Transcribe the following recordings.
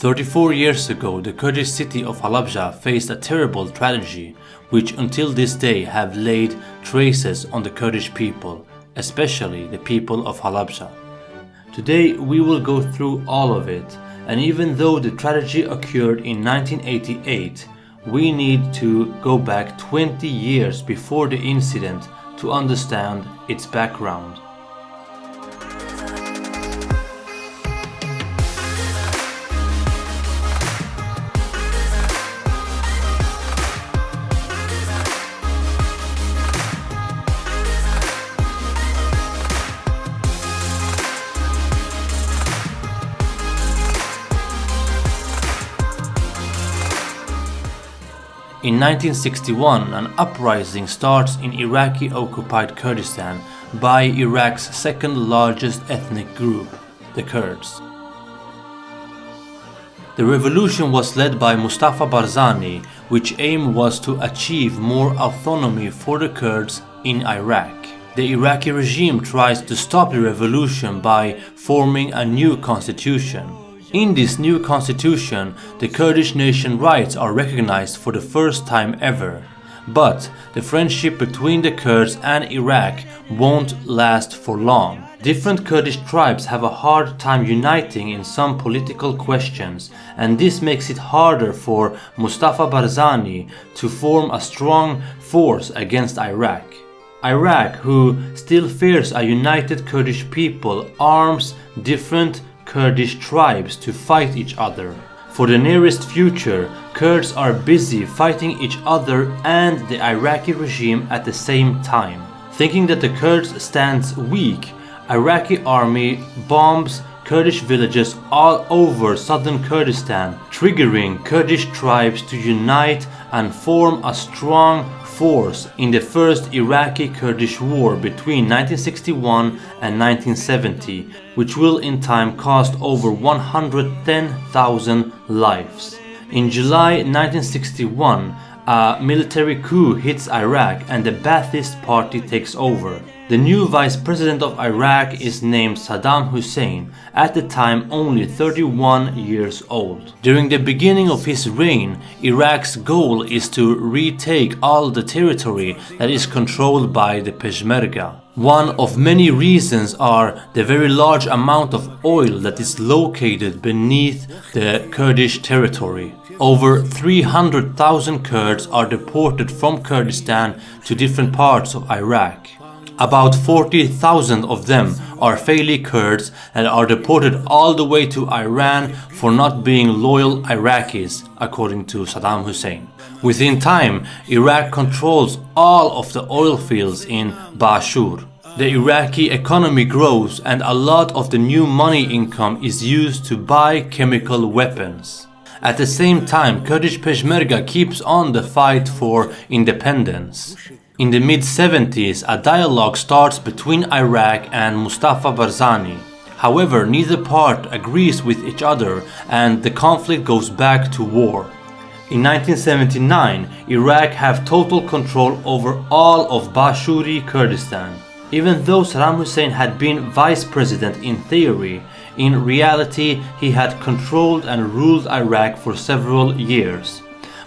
34 years ago, the Kurdish city of Halabja faced a terrible tragedy which until this day have laid traces on the Kurdish people, especially the people of Halabja. Today we will go through all of it, and even though the tragedy occurred in 1988, we need to go back 20 years before the incident to understand its background. 1961, an uprising starts in Iraqi-occupied Kurdistan by Iraq's second largest ethnic group, the Kurds. The revolution was led by Mustafa Barzani, which aim was to achieve more autonomy for the Kurds in Iraq. The Iraqi regime tries to stop the revolution by forming a new constitution. In this new constitution, the Kurdish nation rights are recognized for the first time ever. But the friendship between the Kurds and Iraq won't last for long. Different Kurdish tribes have a hard time uniting in some political questions and this makes it harder for Mustafa Barzani to form a strong force against Iraq. Iraq, who still fears a united Kurdish people, arms different Kurdish tribes to fight each other. For the nearest future, Kurds are busy fighting each other and the Iraqi regime at the same time. Thinking that the Kurds stands weak, Iraqi army bombs Kurdish villages all over southern Kurdistan, triggering Kurdish tribes to unite and form a strong force in the first Iraqi-Kurdish war between 1961 and 1970, which will in time cost over 110,000 lives. In July 1961, a military coup hits Iraq and the Ba'athist party takes over. The new vice president of Iraq is named Saddam Hussein, at the time only 31 years old. During the beginning of his reign, Iraq's goal is to retake all the territory that is controlled by the Peshmerga. One of many reasons are the very large amount of oil that is located beneath the Kurdish territory. Over 300,000 Kurds are deported from Kurdistan to different parts of Iraq. About 40,000 of them are Faili Kurds and are deported all the way to Iran for not being loyal Iraqis, according to Saddam Hussein. Within time, Iraq controls all of the oil fields in Bashur. The Iraqi economy grows and a lot of the new money income is used to buy chemical weapons. At the same time, Kurdish Peshmerga keeps on the fight for independence. In the mid-70s, a dialogue starts between Iraq and Mustafa Barzani. However, neither part agrees with each other and the conflict goes back to war. In 1979, Iraq have total control over all of Bashuri Kurdistan. Even though Saddam Hussein had been vice president in theory, in reality he had controlled and ruled Iraq for several years.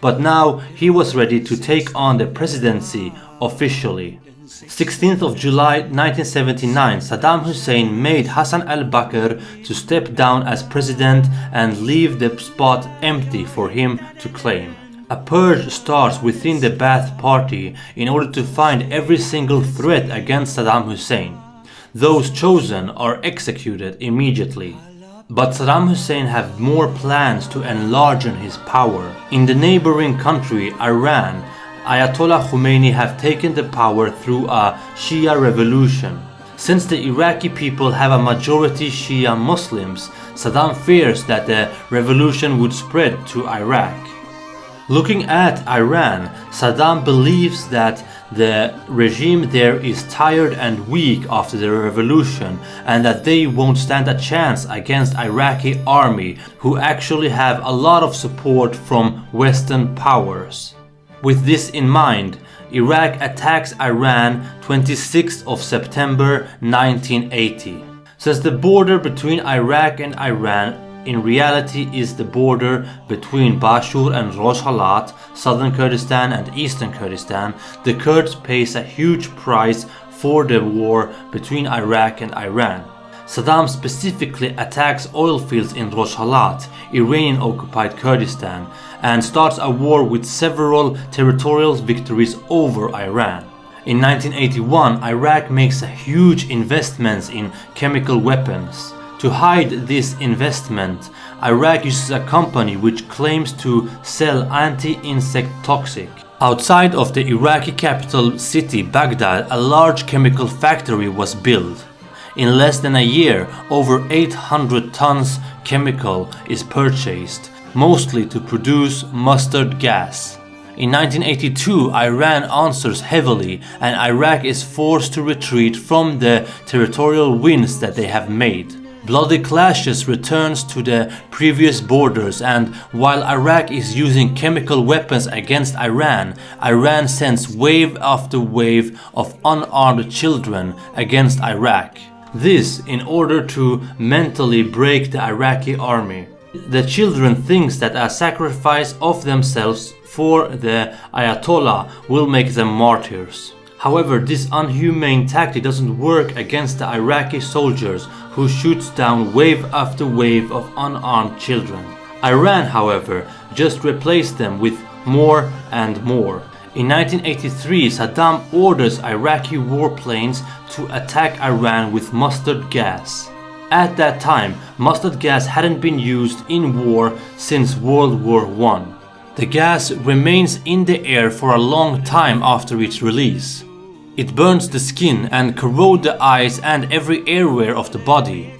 But now he was ready to take on the presidency officially. 16th of July 1979, Saddam Hussein made Hassan al-Bakr to step down as president and leave the spot empty for him to claim. A purge starts within the Ba'ath party in order to find every single threat against Saddam Hussein. Those chosen are executed immediately. But Saddam Hussein had more plans to enlarge his power. In the neighboring country, Iran, Ayatollah Khomeini have taken the power through a Shia revolution. Since the Iraqi people have a majority Shia Muslims, Saddam fears that the revolution would spread to Iraq. Looking at Iran, Saddam believes that the regime there is tired and weak after the revolution and that they won't stand a chance against Iraqi army who actually have a lot of support from Western powers. With this in mind, Iraq attacks Iran 26th of September 1980. Since the border between Iraq and Iran in reality is the border between Bashur and Rojhelat, southern Kurdistan and eastern Kurdistan, the Kurds pays a huge price for the war between Iraq and Iran. Saddam specifically attacks oil fields in Rojhelat, Iranian occupied Kurdistan, and starts a war with several territorial victories over Iran. In 1981, Iraq makes huge investments in chemical weapons. To hide this investment, Iraq uses a company which claims to sell anti-insect toxic. Outside of the Iraqi capital city Baghdad, a large chemical factory was built. In less than a year, over 800 tons chemical is purchased, mostly to produce mustard gas. In 1982, Iran answers heavily and Iraq is forced to retreat from the territorial wins that they have made. Bloody clashes returns to the previous borders and while Iraq is using chemical weapons against Iran, Iran sends wave after wave of unarmed children against Iraq. This in order to mentally break the Iraqi army. The children thinks that a sacrifice of themselves for the Ayatollah will make them martyrs. However, this unhumane tactic doesn't work against the Iraqi soldiers who shoots down wave after wave of unarmed children. Iran, however, just replaced them with more and more. In 1983, Saddam orders Iraqi warplanes to attack Iran with mustard gas. At that time, mustard gas hadn't been used in war since World War I. The gas remains in the air for a long time after its release. It burns the skin and corrodes the eyes and every airway of the body.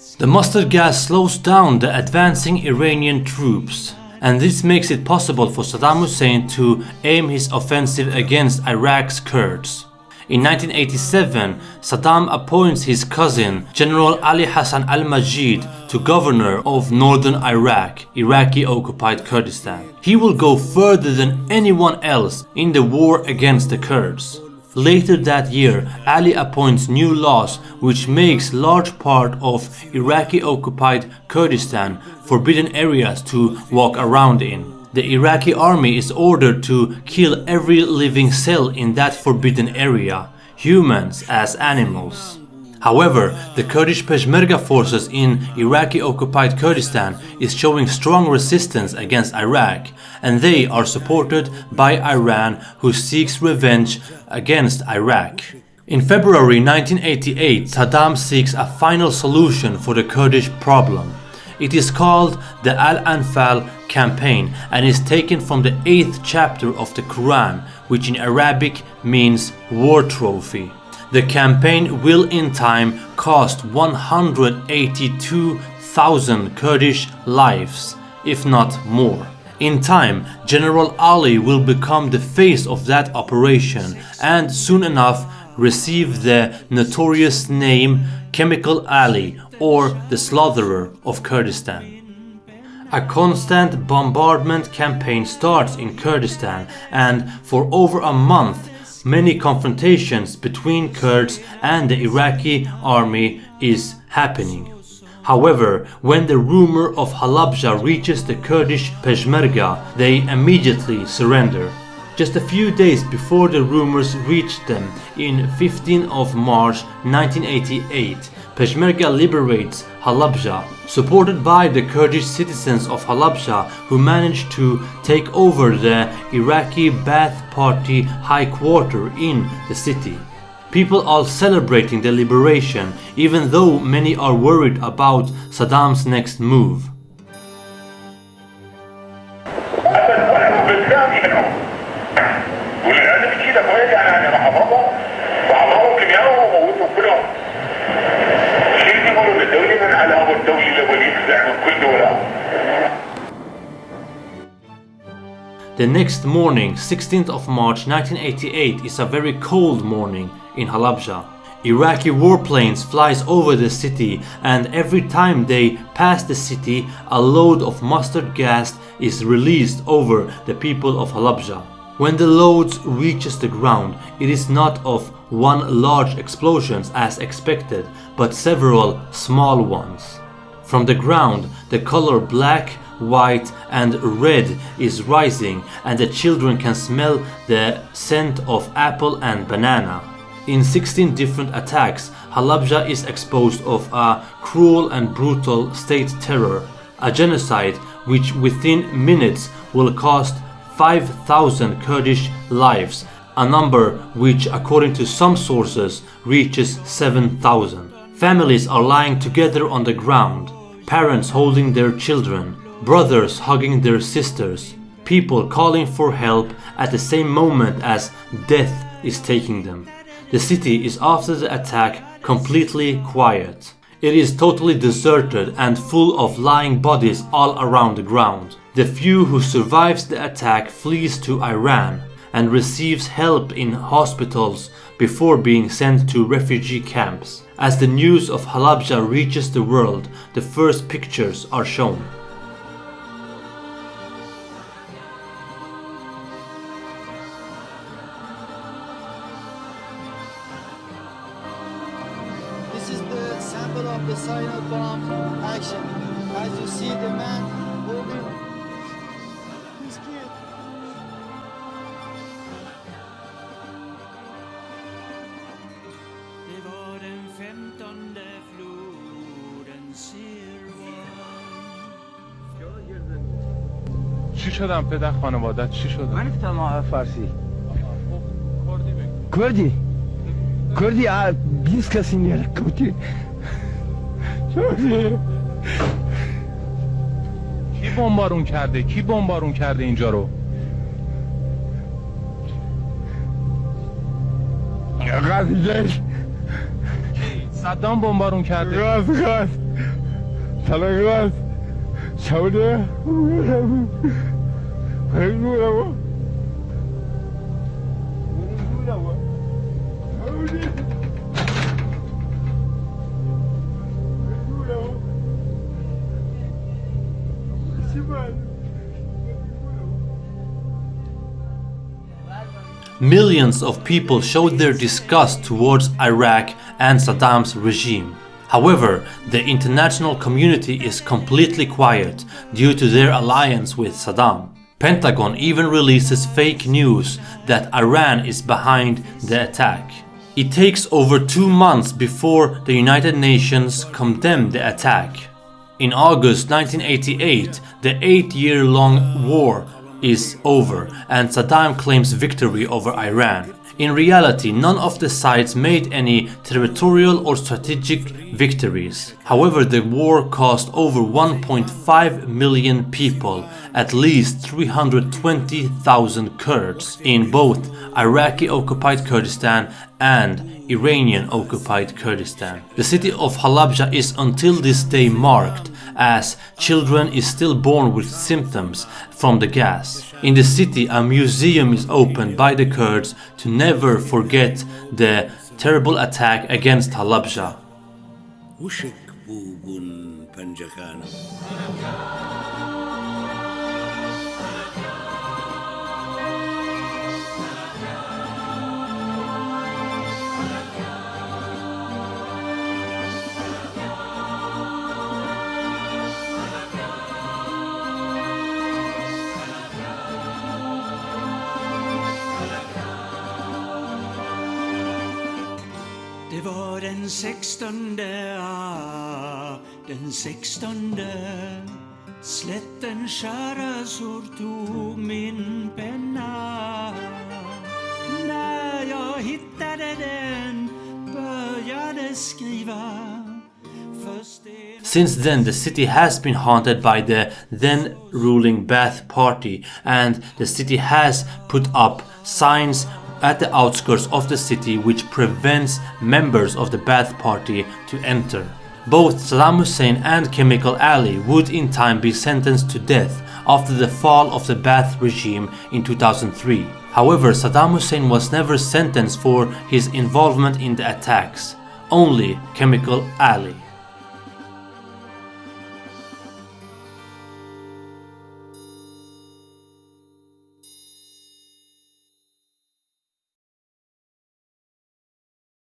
The mustard gas slows down the advancing Iranian troops, and this makes it possible for Saddam Hussein to aim his offensive against Iraq's Kurds. In 1987, Saddam appoints his cousin, General Ali Hassan al-Majid, to governor of northern Iraq, Iraqi-occupied Kurdistan. He will go further than anyone else in the war against the Kurds. Later that year, Ali appoints new laws which makes large part of Iraqi-occupied Kurdistan forbidden areas to walk around in. The Iraqi army is ordered to kill every living cell in that forbidden area, humans as animals. However, the Kurdish Peshmerga forces in Iraqi-occupied Kurdistan is showing strong resistance against Iraq and they are supported by Iran who seeks revenge against Iraq. In February 1988, Saddam seeks a final solution for the Kurdish problem. It is called the Al-Anfal campaign and is taken from the 8th chapter of the Quran, which in Arabic means war trophy. The campaign will in time cost 182,000 Kurdish lives, if not more. In time, General Ali will become the face of that operation and soon enough receive the notorious name Chemical Ali or the Slaughterer of Kurdistan. A constant bombardment campaign starts in Kurdistan and for over a month many confrontations between Kurds and the Iraqi army is happening. However, when the rumor of Halabja reaches the Kurdish Peshmerga, they immediately surrender. Just a few days before the rumors reached them, in 15 of March 1988, Peshmerga liberates Halabja, supported by the Kurdish citizens of Halabja who managed to take over the Iraqi Ba'ath Party high quarter in the city. People are celebrating the liberation even though many are worried about Saddam's next move. The next morning, 16th of March 1988 is a very cold morning in Halabja. Iraqi warplanes flies over the city and every time they pass the city a load of mustard gas is released over the people of Halabja. When the load reaches the ground, it is not of one large explosion as expected, but several small ones. From the ground, the color black, white and red is rising and the children can smell the scent of apple and banana. In 16 different attacks, Halabja is exposed of a cruel and brutal state terror, a genocide which within minutes will cost 5,000 Kurdish lives, a number which according to some sources reaches 7,000. Families are lying together on the ground, parents holding their children, brothers hugging their sisters, people calling for help at the same moment as death is taking them. The city is after the attack completely quiet. It is totally deserted and full of lying bodies all around the ground. The few who survives the attack flees to Iran and receives help in hospitals before being sent to refugee camps. As the news of Halabja reaches the world, the first pictures are shown. This is the sample of the bomb action. As you see the man holding شدم پدر خانوادت چی شد؟ من نمی‌فهمم فارسی. کردی؟ کردی؟ کردی آ، 20 کسی نیاره کردی؟ کی بمبارون کرده؟ کی بمبارون کرده اینجا رو؟ کی؟ صدام بمبارون کرده. راست راست طلاق راست Millions of people showed their disgust towards Iraq and Saddam's regime. However, the international community is completely quiet due to their alliance with Saddam. Pentagon even releases fake news that Iran is behind the attack. It takes over two months before the United Nations condemn the attack. In August 1988, the eight-year-long war is over and Saddam claims victory over Iran. In reality, none of the sides made any territorial or strategic victories. However, the war cost over 1.5 million people, at least 320,000 Kurds in both Iraqi occupied Kurdistan and Iranian occupied Kurdistan. The city of Halabja is until this day marked as children is still born with symptoms from the gas. In the city a museum is opened by the Kurds to never forget the terrible attack against Halabja. 16 den 16 Slätten tog min penna. När jag hittade den började skriva. Since then, the city has been haunted by the then ruling Ba'ath party and the city has put up signs at the outskirts of the city which prevents members of the Ba'ath Party to enter. Both Saddam Hussein and Chemical Ali would in time be sentenced to death after the fall of the Ba'ath regime in 2003. However, Saddam Hussein was never sentenced for his involvement in the attacks, only Chemical Ali.